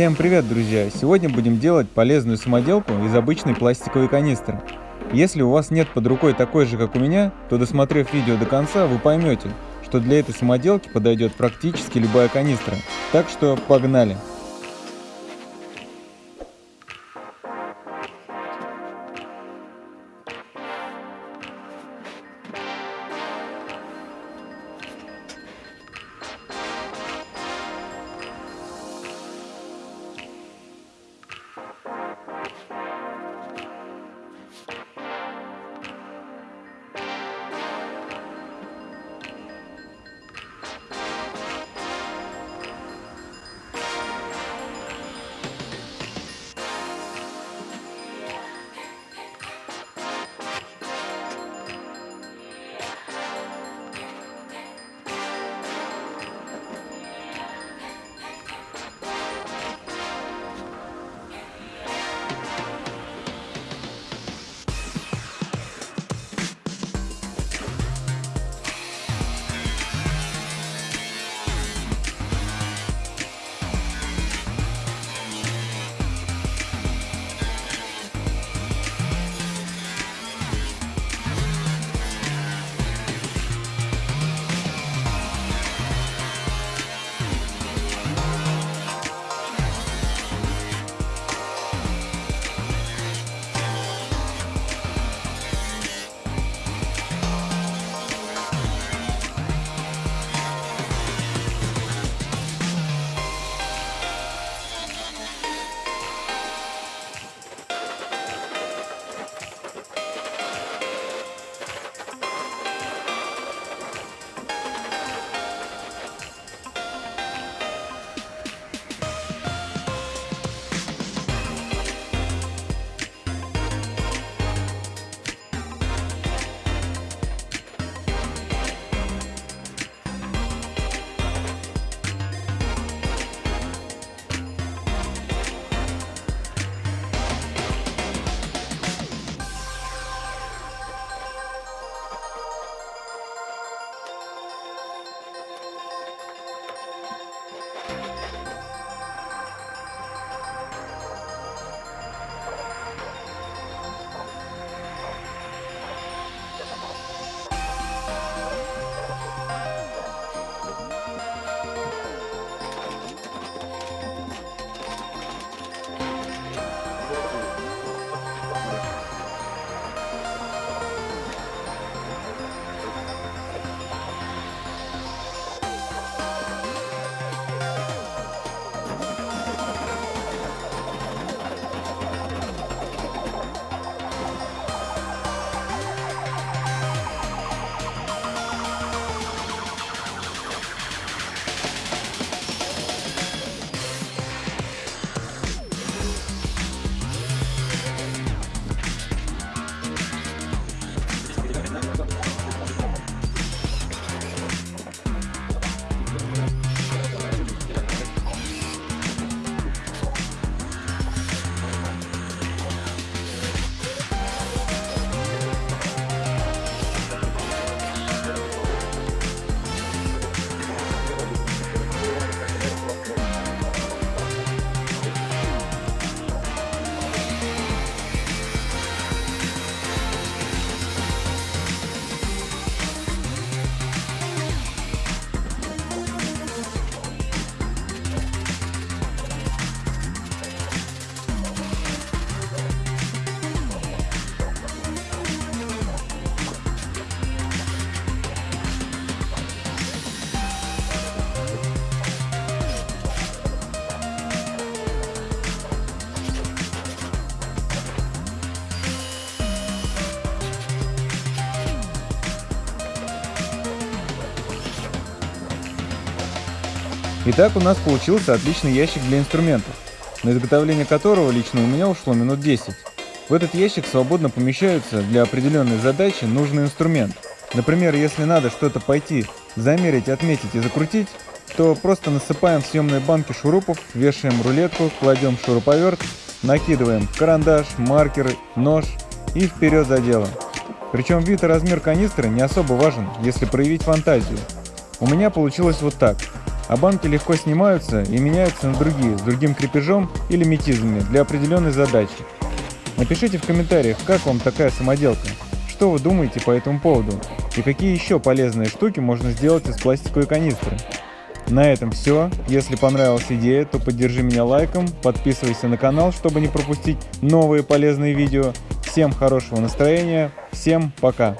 Всем привет, друзья! Сегодня будем делать полезную самоделку из обычной пластиковой канистры. Если у вас нет под рукой такой же, как у меня, то досмотрев видео до конца, вы поймете, что для этой самоделки подойдет практически любая канистра. Так что погнали! Итак, у нас получился отличный ящик для инструментов, на изготовление которого лично у меня ушло минут 10. В этот ящик свободно помещаются для определенной задачи нужный инструмент. Например, если надо что-то пойти замерить, отметить и закрутить, то просто насыпаем в съемные банки шурупов, вешаем рулетку, кладем шуруповерт, накидываем карандаш, маркеры, нож и вперед за дело. Причем вид и размер канистры не особо важен, если проявить фантазию. У меня получилось вот так – а банки легко снимаются и меняются на другие с другим крепежом или метизмами для определенной задачи. Напишите в комментариях, как вам такая самоделка, что вы думаете по этому поводу и какие еще полезные штуки можно сделать из пластиковой канистры. На этом все. Если понравилась идея, то поддержи меня лайком, подписывайся на канал, чтобы не пропустить новые полезные видео. Всем хорошего настроения, всем пока!